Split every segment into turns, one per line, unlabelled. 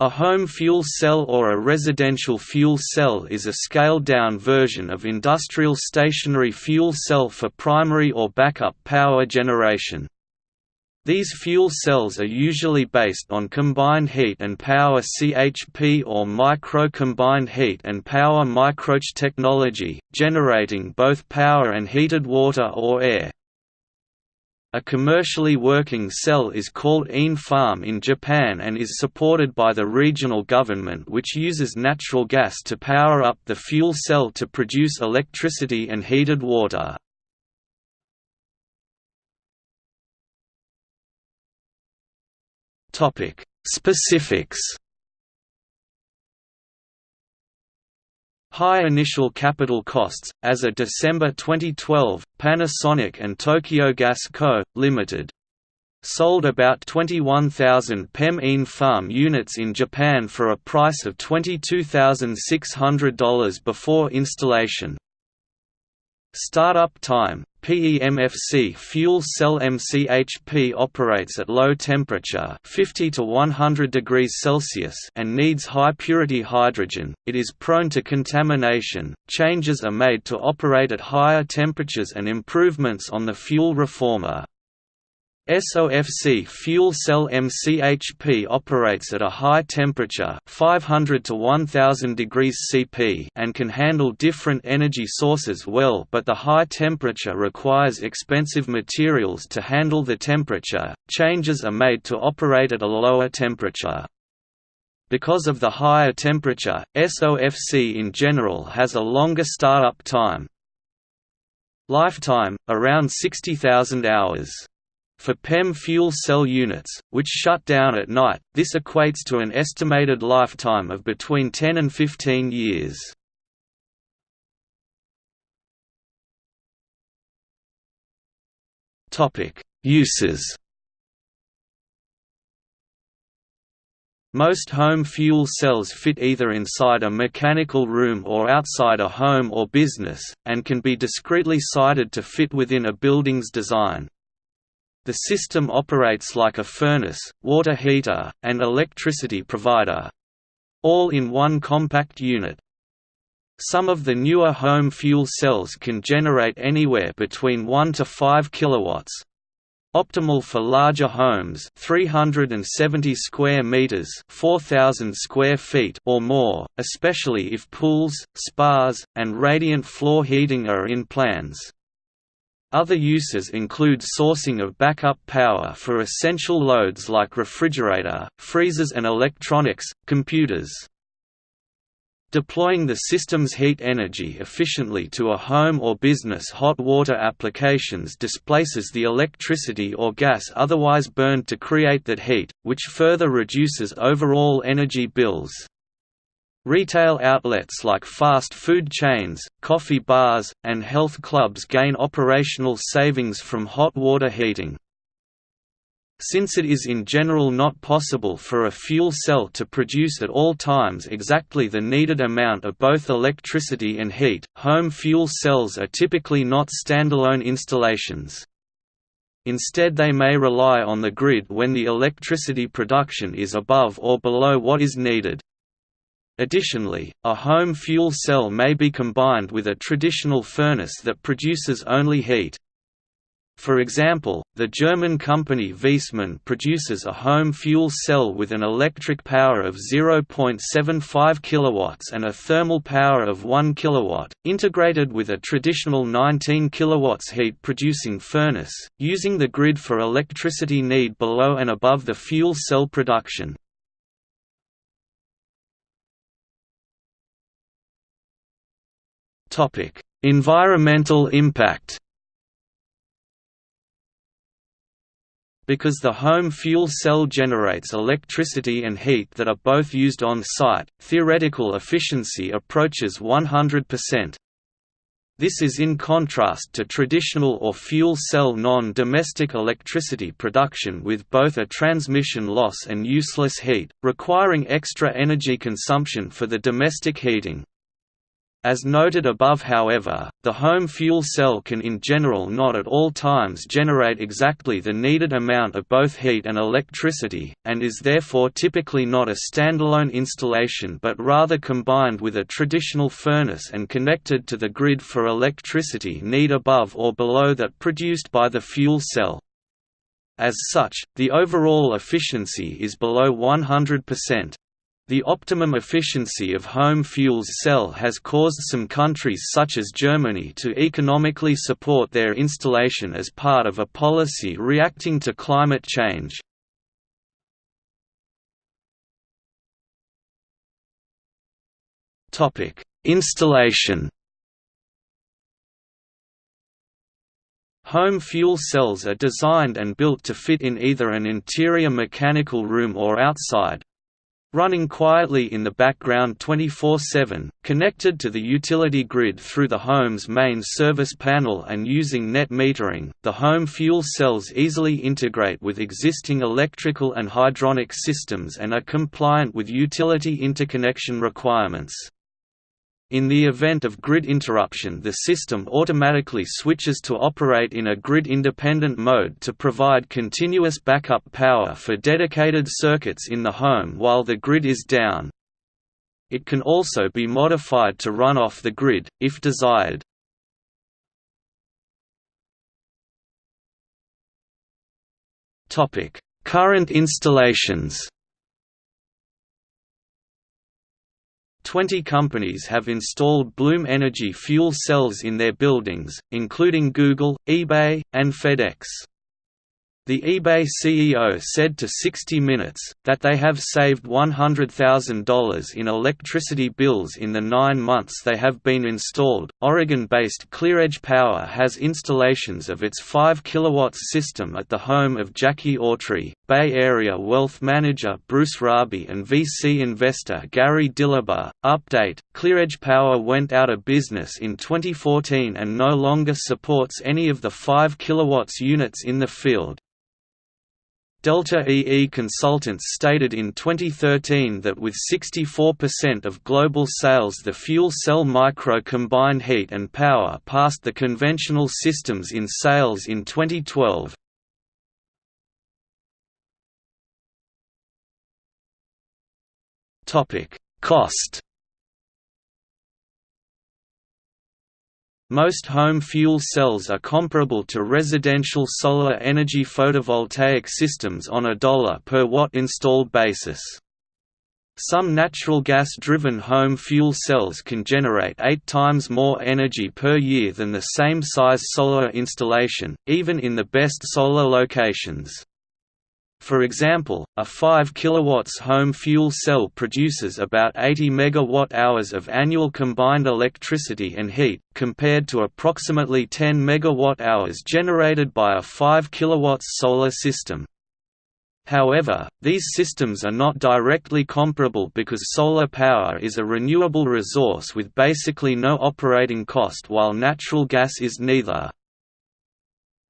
A home fuel cell or a residential fuel cell is a scaled-down version of industrial stationary fuel cell for primary or backup power generation. These fuel cells are usually based on combined heat and power CHP or micro-combined heat and power microch technology, generating both power and heated water or air. A commercially working cell is called Ene-Farm in Japan and is supported by the regional government which uses natural gas to power up the fuel cell to produce electricity and heated water. Specifics High initial capital costs. As of December 2012, Panasonic and Tokyo Gas Co., Ltd. sold about 21,000 PEM Ene-Farm units in Japan for a price of $22,600 before installation. Startup time PEMFC fuel cell MCHP operates at low temperature 50 to 100 degrees Celsius and needs high purity hydrogen. It is prone to contamination. Changes are made to operate at higher temperatures and improvements on the fuel reformer. SOFC fuel cell MCHP operates at a high temperature 500 to 1000 degrees Cp and can handle different energy sources well but the high temperature requires expensive materials to handle the temperature, changes are made to operate at a lower temperature. Because of the higher temperature, SOFC in general has a longer startup time. Lifetime, around 60,000 hours. For PEM fuel cell units, which shut down at night, this equates to an estimated lifetime of between 10 and 15 years. Uses Most home fuel cells fit either inside a mechanical room or outside a home or business, and can be discreetly sited to fit within a building's design. The system operates like a furnace, water heater, and electricity provider—all in one compact unit. Some of the newer home fuel cells can generate anywhere between 1 to 5 kilowatts. Optimal for larger homes 370 square meters 4000 square feet or more, especially if pools, spas, and radiant floor heating are in plans. Other uses include sourcing of backup power for essential loads like refrigerator, freezers and electronics, computers. Deploying the system's heat energy efficiently to a home or business hot water applications displaces the electricity or gas otherwise burned to create that heat, which further reduces overall energy bills. Retail outlets like fast food chains, coffee bars, and health clubs gain operational savings from hot water heating. Since it is in general not possible for a fuel cell to produce at all times exactly the needed amount of both electricity and heat, home fuel cells are typically not standalone installations. Instead they may rely on the grid when the electricity production is above or below what is needed. Additionally, a home fuel cell may be combined with a traditional furnace that produces only heat. For example, the German company Viessmann produces a home fuel cell with an electric power of 0.75 kW and a thermal power of 1 kW, integrated with a traditional 19 kW heat-producing furnace, using the grid for electricity need below and above the fuel cell production. Environmental impact. Because the home fuel cell generates electricity and heat that are both used on site, theoretical efficiency approaches 100%. This is in contrast to traditional or fuel cell non-domestic electricity production with both a transmission loss and useless heat, requiring extra energy consumption for the domestic heating. As noted above however, the home fuel cell can in general not at all times generate exactly the needed amount of both heat and electricity, and is therefore typically not a standalone installation but rather combined with a traditional furnace and connected to the grid for electricity need above or below that produced by the fuel cell. As such, the overall efficiency is below 100%. The optimum efficiency of home fuels cell has caused some countries such as Germany to economically support their installation as part of a policy reacting to climate change. Installation Home fuel cells are designed and built to fit in either an interior mechanical room or outside, running quietly in the background 24-7, connected to the utility grid through the home's main service panel and using net metering, the home fuel cells easily integrate with existing electrical and hydronic systems and are compliant with utility interconnection requirements. In the event of grid interruption the system automatically switches to operate in a grid-independent mode to provide continuous backup power for dedicated circuits in the home while the grid is down. It can also be modified to run off the grid, if desired. Current installations 20 companies have installed Bloom Energy fuel cells in their buildings, including Google, eBay, and FedEx. The eBay CEO said to 60 Minutes, that they have saved $100,000 in electricity bills in the nine months they have been installed. Oregon based ClearEdge Power has installations of its 5 kW system at the home of Jackie Autry, Bay Area wealth manager Bruce Raby, and VC investor Gary Dillabough. Update ClearEdge Power went out of business in 2014 and no longer supports any of the 5 kW units in the field. Delta EE Consultants stated in 2013 that with 64% of global sales the fuel cell micro combined heat and power passed the conventional systems in sales in 2012. Cost Most home fuel cells are comparable to residential solar energy photovoltaic systems on a dollar per watt installed basis. Some natural gas-driven home fuel cells can generate eight times more energy per year than the same size solar installation, even in the best solar locations. For example, a 5 kW home fuel cell produces about 80 MWh of annual combined electricity and heat, compared to approximately 10 MWh generated by a 5 kW solar system. However, these systems are not directly comparable because solar power is a renewable resource with basically no operating cost while natural gas is neither.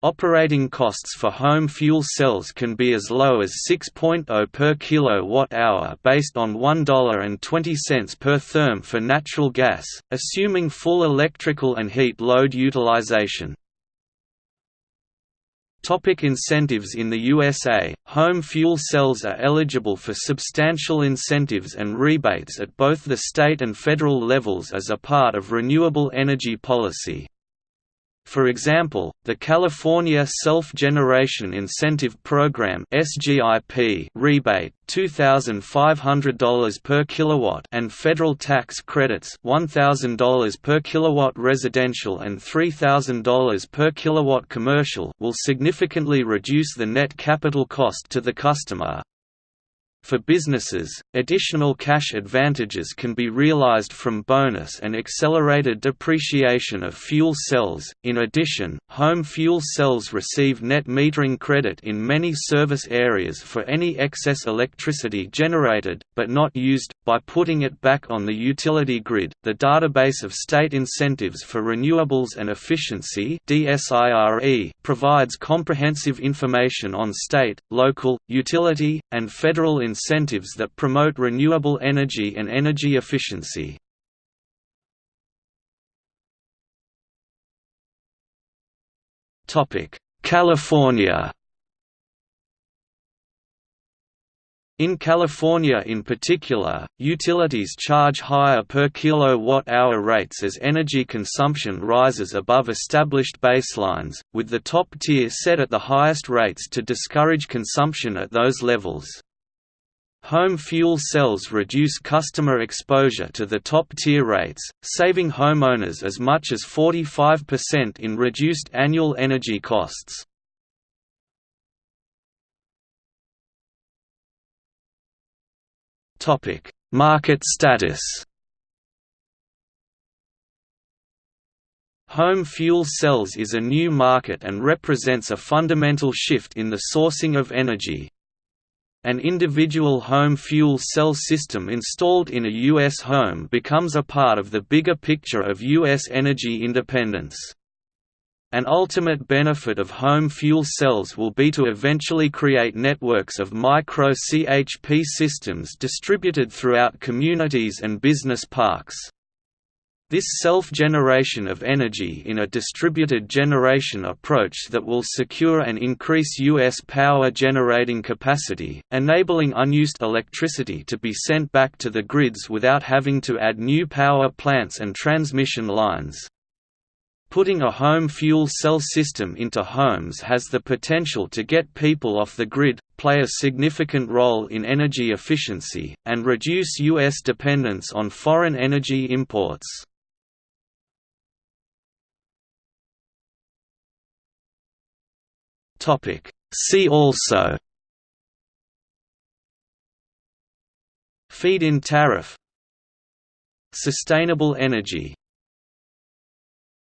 Operating costs for home fuel cells can be as low as 6.0 per kilowatt-hour based on $1.20 per therm for natural gas, assuming full electrical and heat load utilization. Topic incentives In the USA, home fuel cells are eligible for substantial incentives and rebates at both the state and federal levels as a part of renewable energy policy. For example, the California Self-Generation Incentive Program (SGIP) rebate $2,500 per kilowatt and federal tax credits $1,000 per kilowatt residential and $3,000 per kilowatt commercial will significantly reduce the net capital cost to the customer, for businesses, additional cash advantages can be realized from bonus and accelerated depreciation of fuel cells. In addition, home fuel cells receive net metering credit in many service areas for any excess electricity generated, but not used, by putting it back on the utility grid. The Database of State Incentives for Renewables and Efficiency provides comprehensive information on state, local, utility, and federal incentives that promote renewable energy and energy efficiency. California In California in particular, utilities charge higher per kilowatt-hour rates as energy consumption rises above established baselines, with the top tier set at the highest rates to discourage consumption at those levels. Home fuel cells reduce customer exposure to the top-tier rates, saving homeowners as much as 45% in reduced annual energy costs. Market status. Home fuel cells is a new market and represents a fundamental shift in the sourcing of energy. An individual home fuel cell system installed in a U.S. home becomes a part of the bigger picture of U.S. energy independence. An ultimate benefit of home fuel cells will be to eventually create networks of micro-CHP systems distributed throughout communities and business parks. This self-generation of energy in a distributed generation approach that will secure and increase U.S. power generating capacity, enabling unused electricity to be sent back to the grids without having to add new power plants and transmission lines. Putting a home fuel cell system into homes has the potential to get people off the grid, play a significant role in energy efficiency, and reduce U.S. dependence on foreign energy imports. See also Feed-in tariff Sustainable energy